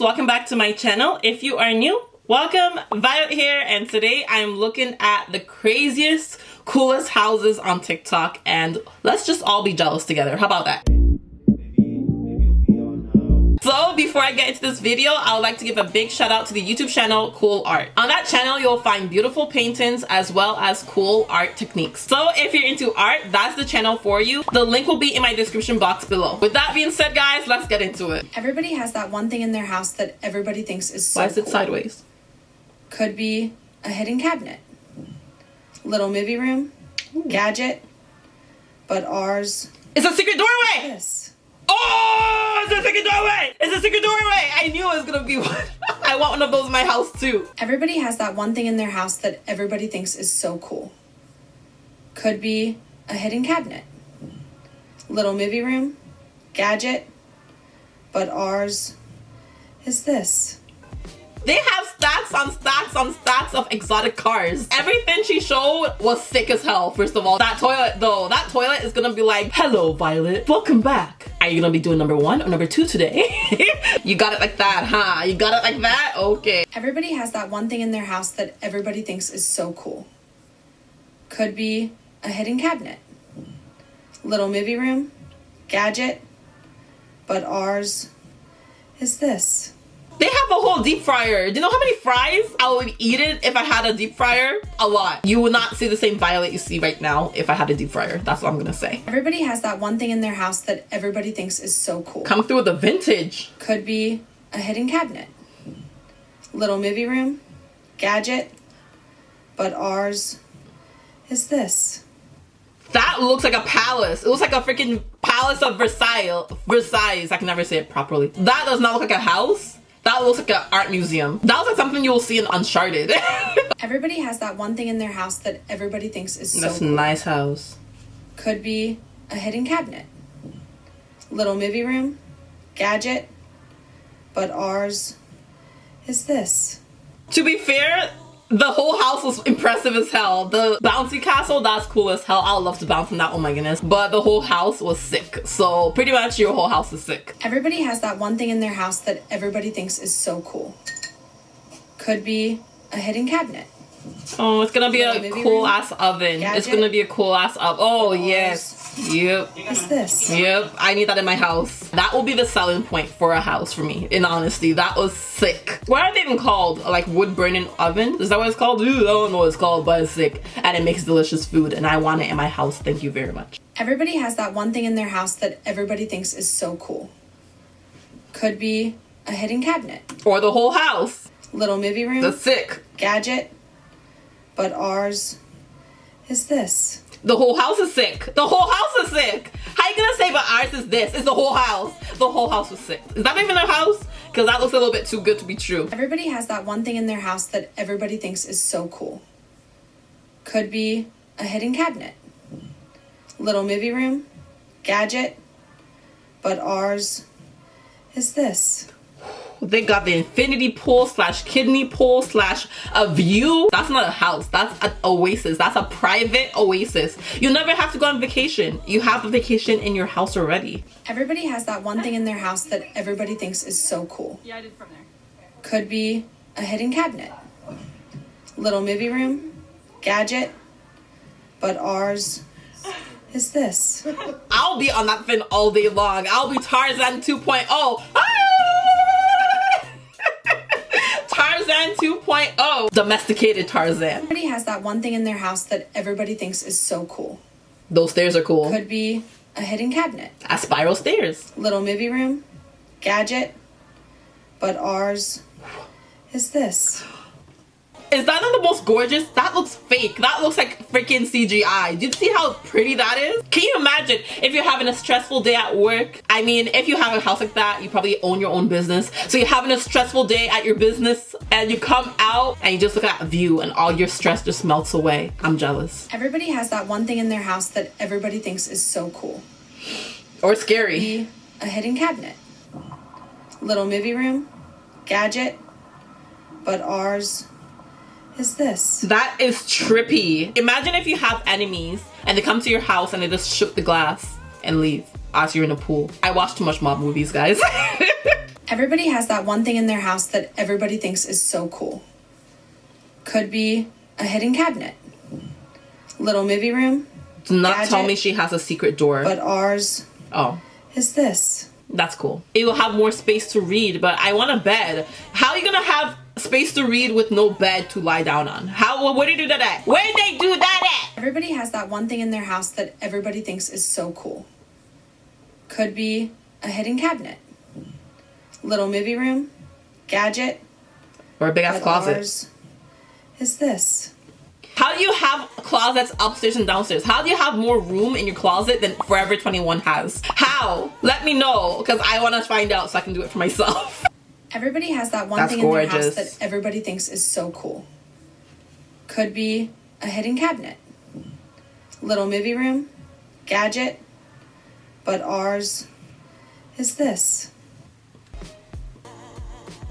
welcome back to my channel. If you are new welcome. Violet here and today i'm looking at the craziest coolest houses on tiktok and let's just all be jealous together. How about that so before I get into this video, I would like to give a big shout out to the YouTube channel Cool Art. On that channel, you'll find beautiful paintings as well as cool art techniques. So if you're into art, that's the channel for you. The link will be in my description box below. With that being said, guys, let's get into it. Everybody has that one thing in their house that everybody thinks is so Why is it cool. sideways? Could be a hidden cabinet, little movie room, gadget, but ours It's a secret doorway! this. Oh, it's a secret doorway! It's a secret doorway! I knew it was gonna be one. I want one of those in my house too. Everybody has that one thing in their house that everybody thinks is so cool. Could be a hidden cabinet, little movie room, gadget, but ours is this. They have stacks on stacks on stacks of exotic cars. Everything she showed was sick as hell, first of all. That toilet though, that toilet is gonna be like, hello Violet, welcome back. Are you gonna be doing number one or number two today? you got it like that, huh? You got it like that? Okay. Everybody has that one thing in their house that everybody thinks is so cool. Could be a hidden cabinet, little movie room, gadget, but ours is this. They have a whole deep fryer. Do you know how many fries I would eat it if I had a deep fryer? A lot. You would not see the same Violet you see right now if I had a deep fryer. That's what I'm gonna say. Everybody has that one thing in their house that everybody thinks is so cool. Come through with the vintage. Could be a hidden cabinet, little movie room, gadget, but ours is this. That looks like a palace. It looks like a freaking palace of Versailles. Versailles. I can never say it properly. That does not look like a house. That looks like an art museum. That looks like something you will see in Uncharted. Everybody has that one thing in their house that everybody thinks is so That's a cool. nice house. Could be a hidden cabinet, little movie room, gadget, but ours is this. To be fair, the whole house was impressive as hell. The bouncy castle, that's cool as hell. I would love to bounce in that, oh my goodness. But the whole house was sick. So pretty much your whole house is sick. Everybody has that one thing in their house that everybody thinks is so cool. Could be a hidden cabinet, Oh, it's gonna be a cool room, ass oven. It's gonna be a cool ass oven. Oh, Ours. yes. Yep. is this. Yep, I need that in my house. That will be the selling point for a house for me, in honesty. That was sick. What are they even called? Like wood burning oven? Is that what it's called? Ooh, I don't know what it's called, but it's sick. And it makes delicious food, and I want it in my house. Thank you very much. Everybody has that one thing in their house that everybody thinks is so cool. Could be a hidden cabinet, Or the whole house. little movie room, The sick. gadget, but ours is this. The whole house is sick. The whole house is sick. How you gonna say but ours is this? It's the whole house. The whole house was sick. Is that even a house? Because that looks a little bit too good to be true. Everybody has that one thing in their house that everybody thinks is so cool. Could be a hidden cabinet, little movie room, gadget, but ours is this. They got the infinity pool slash kidney pool slash a view. That's not a house. That's an oasis. That's a private oasis. You never have to go on vacation. You have a vacation in your house already. Everybody has that one thing in their house that everybody thinks is so cool. Yeah, I did from there. Could be a hidden cabinet, little movie room, gadget, but ours is this. I'll be on that fin all day long. I'll be Tarzan 2.0. 2.0. Domesticated Tarzan. Everybody has that one thing in their house that everybody thinks is so cool. Those stairs are cool. Could be a hidden cabinet, A spiral stairs. little movie room, gadget, but ours is this. Is that not the most gorgeous? That looks fake. That looks like freaking CGI. Do you see how pretty that is? Can you imagine if you're having a stressful day at work? I mean, if you have a house like that, you probably own your own business. So you're having a stressful day at your business and you come out and you just look at that view and all your stress just melts away. I'm jealous. Everybody has that one thing in their house that everybody thinks is so cool. Or scary. A hidden cabinet, little movie room, gadget, but ours is this. That is trippy. Imagine if you have enemies and they come to your house and they just shoot the glass and leave as you're in a pool. I watch too much mob movies, guys. Everybody has that one thing in their house that everybody thinks is so cool. Could be a hidden cabinet, little movie room, Do not tell me she has a secret door. but ours oh. is this. That's cool. It will have more space to read, but I want a bed. How are you gonna have space to read with no bed to lie down on? How? Where did they do that at? Where did they do that at? Everybody has that one thing in their house that everybody thinks is so cool. Could be a hidden cabinet, little movie room, gadget, Or a big ass closet. is this. How do you have closets upstairs and downstairs? How do you have more room in your closet than Forever 21 has? How? Let me know, because I want to find out so I can do it for myself. Everybody has that one That's thing in their house that everybody thinks is so cool. Could be a hidden cabinet, little movie room, gadget, but ours is this.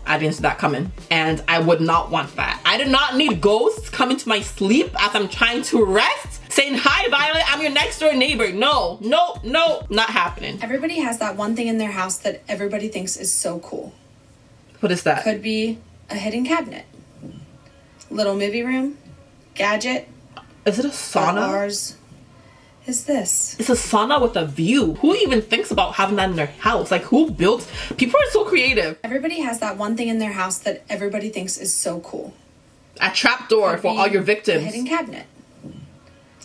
I didn't see that coming, and I would not want that. I do not need ghosts coming to my sleep as I'm trying to rest, saying, Hi, Violet, I'm your next door neighbor. No, no, no, not happening. Everybody has that one thing in their house that everybody thinks is so cool. What is that? Could be a hidden cabinet, little movie room, gadget, Is it a sauna? ours is this. It's a sauna with a view. Who even thinks about having that in their house? Like, who built? People are so creative. Everybody has that one thing in their house that everybody thinks is so cool. A trap door Could for all your A hidden cabinet,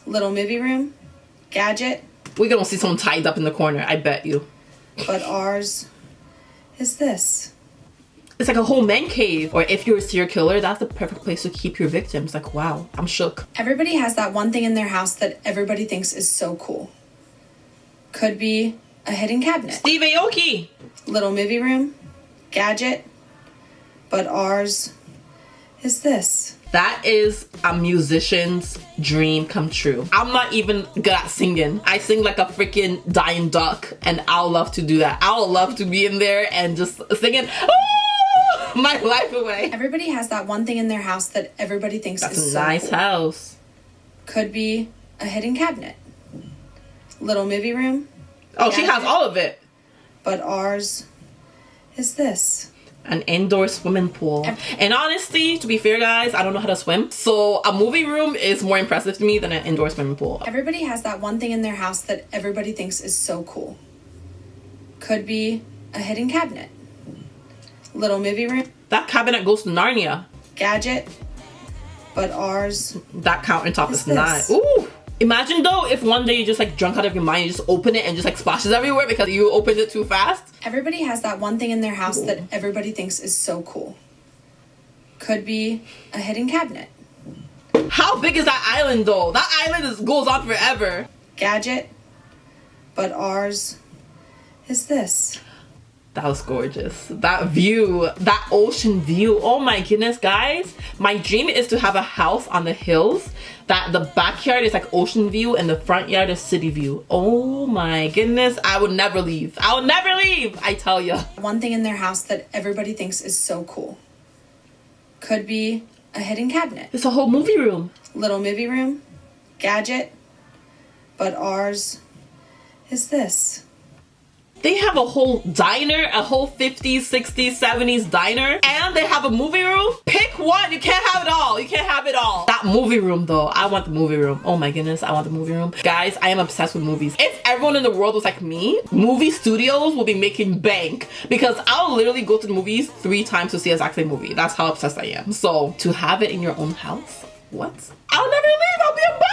little movie room, gadget, We're gonna see someone tied up in the corner. I bet you. but ours is this. It's like a whole man cave. Or if you're a serial killer, that's the perfect place to keep your victims. Like, wow, I'm shook. Everybody has that one thing in their house that everybody thinks is so cool. Could be a hidden cabinet, Steve Aoki. little movie room, gadget, but ours is this. That is a musician's dream come true. I'm not even good at singing. I sing like a freaking dying duck, and I'll love to do that. I'll love to be in there and just singing "Ah!" my life away. Everybody has that one thing in their house that everybody thinks That's is a so nice cool. house. Could be a hidden cabinet, little movie room, Oh, she has all of it. but ours is this. An indoor swimming pool. And honestly, to be fair, guys, I don't know how to swim. So a movie room is more impressive to me than an indoor swimming pool. Everybody has that one thing in their house that everybody thinks is so cool. Could be a hidden cabinet, little movie room, That cabinet goes to Narnia. gadget, but ours That countertop Is is nice. Ooh. Imagine though if one day you just like drunk out of your mind, you just open it and just like splashes everywhere because you opened it too fast. Everybody has that one thing in their house that everybody thinks is so cool. Could be a hidden cabinet, How big is that island though? That island is, goes on forever. gadget, but ours is this. That was gorgeous. That view, that ocean view. Oh my goodness, guys. My dream is to have a house on the hills that the backyard is like ocean view and the front yard is city view. Oh my goodness. I would never leave. I would never leave. I tell you. One thing in their house that everybody thinks is so cool. Could be a hidden cabinet, It's a whole movie room. little movie room, gadget, but ours is this. They have a whole diner, a whole 50s, 60s, 70s diner, and they have a movie room. Pick one. You can't have it all. You can't have it all. That movie room, though, I want the movie room. Oh my goodness, I want the movie room. Guys, I am obsessed with movies. If everyone in the world was like me, movie studios will be making bank because I'll literally go to the movies three times to see a exact same movie. That's how obsessed I am. So, to have it in your own house, what? I'll never leave. I'll be a bum.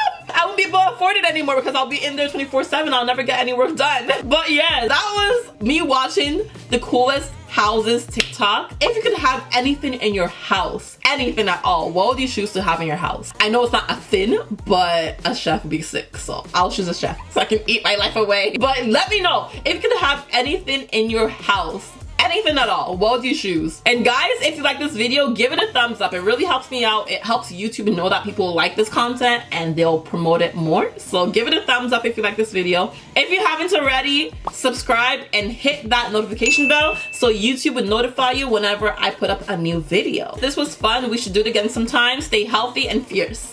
Able to afford it anymore because I'll be in there 24 7. I'll never get any work done. But yeah, that was me watching the coolest houses TikTok. If you could have anything in your house, anything at all, what would you choose to have in your house? I know it's not a thing, but a chef would be sick. So I'll choose a chef so I can eat my life away. But let me know if you could have anything in your house anything at all what would you choose and guys if you like this video give it a thumbs up. It really helps me out. It helps youtube know that people like this content and they'll promote it more. So give it a thumbs up if you like this video. If you haven't already subscribe and hit that notification bell so youtube would notify you whenever i put up a new video. This was fun we should do it again sometime. Stay healthy and fierce